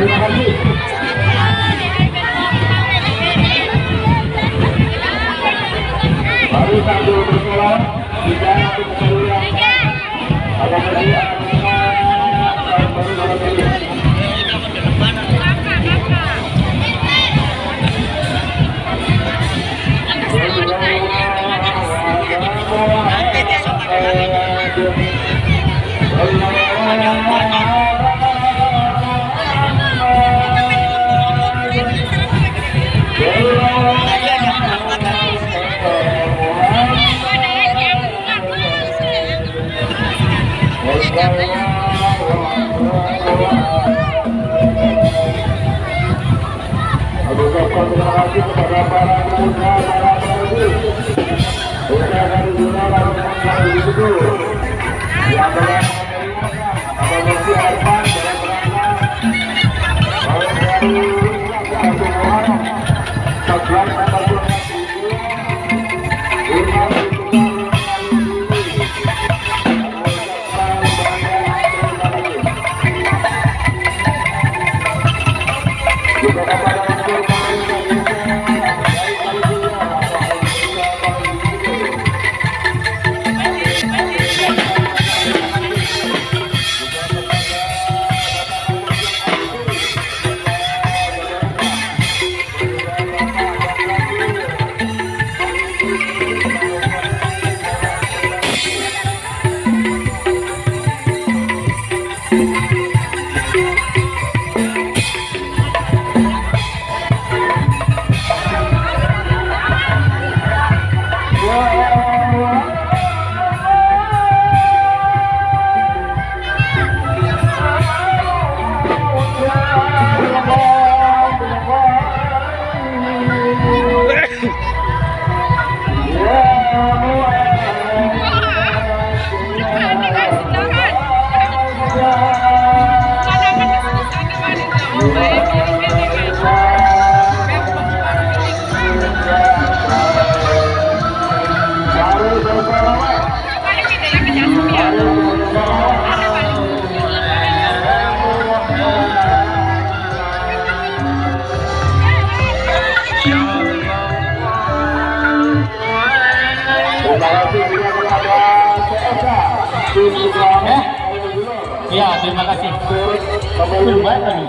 Baru sambil bersolat, tidak untuk terima kasih kepada para pemuda, Iya, terima kasih. kembali Baik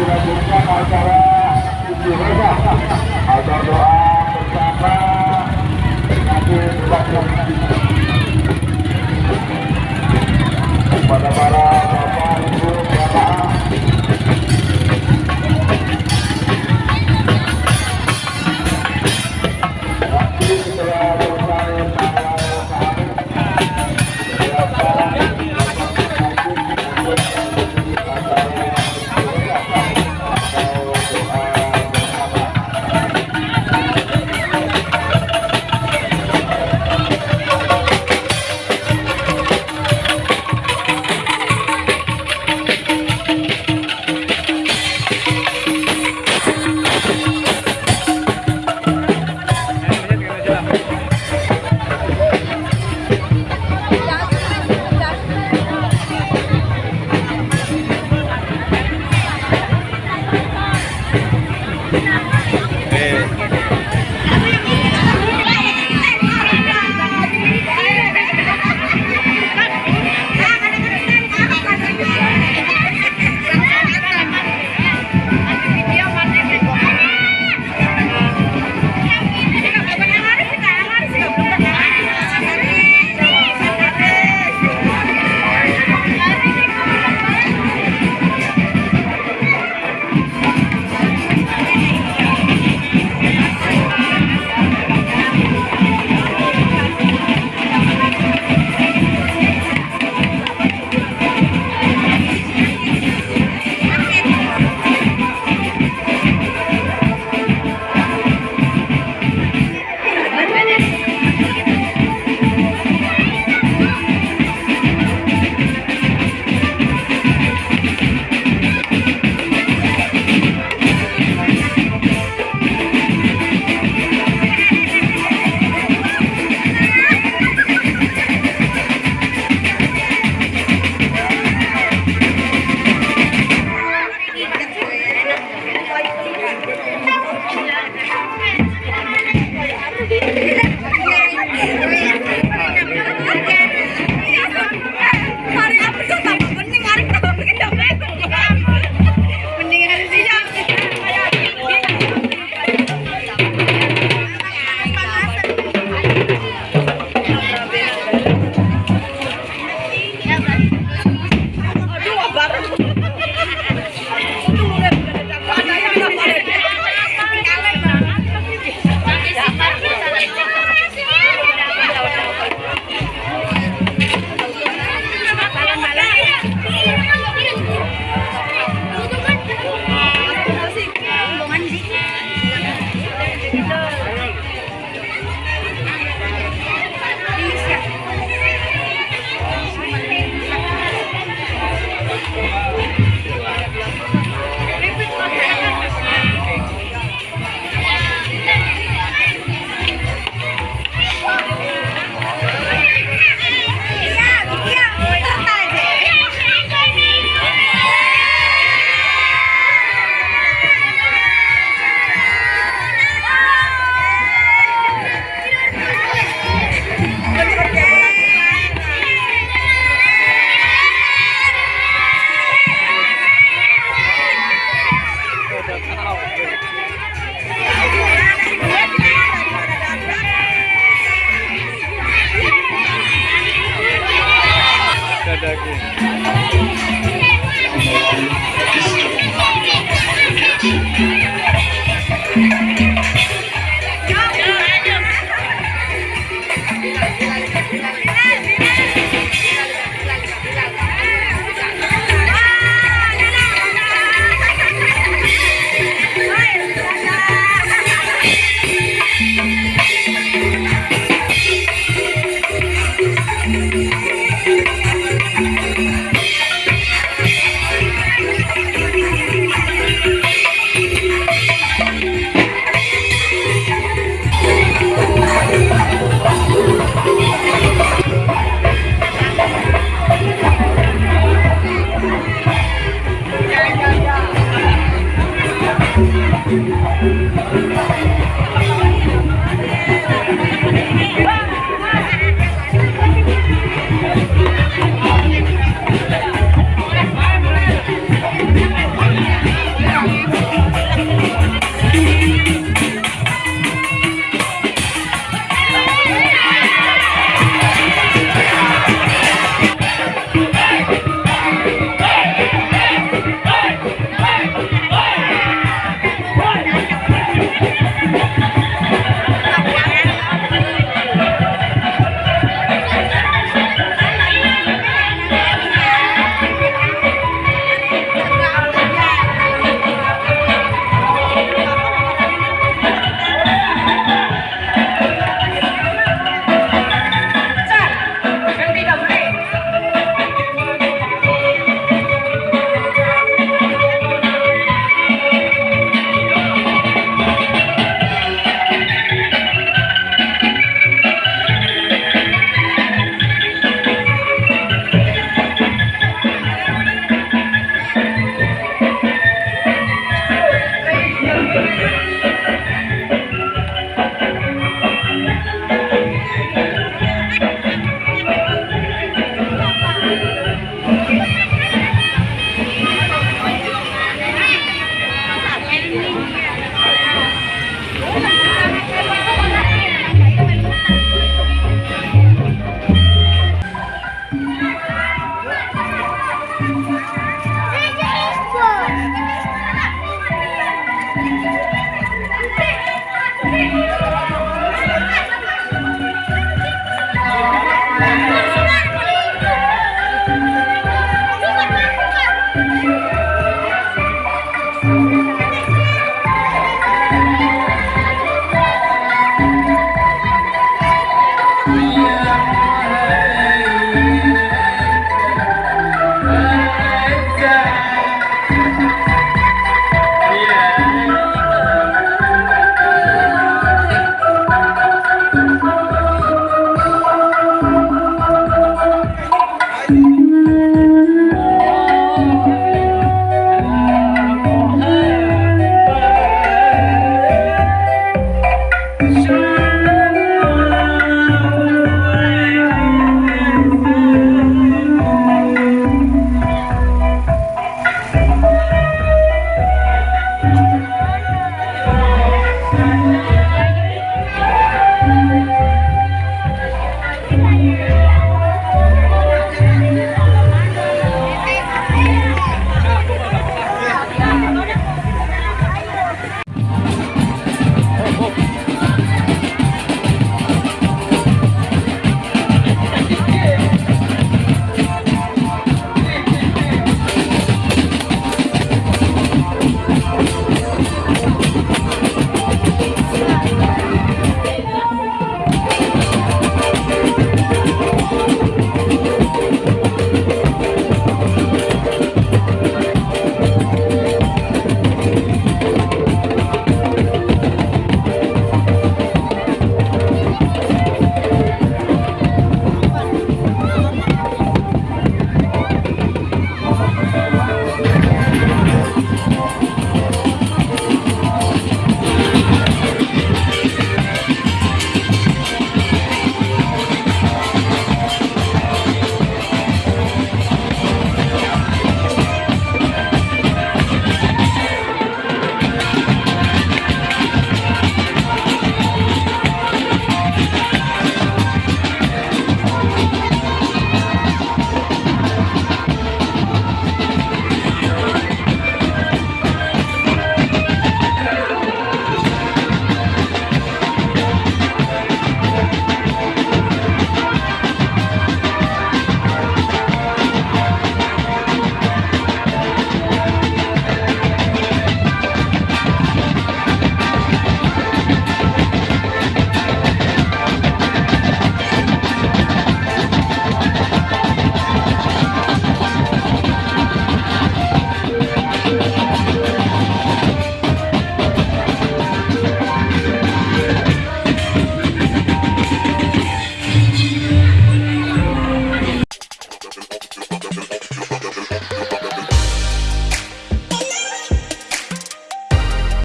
dilanjutkan acara acara doa bersama. Nanti berlaku kepada para